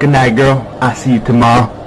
Good night, girl. I'll see you tomorrow.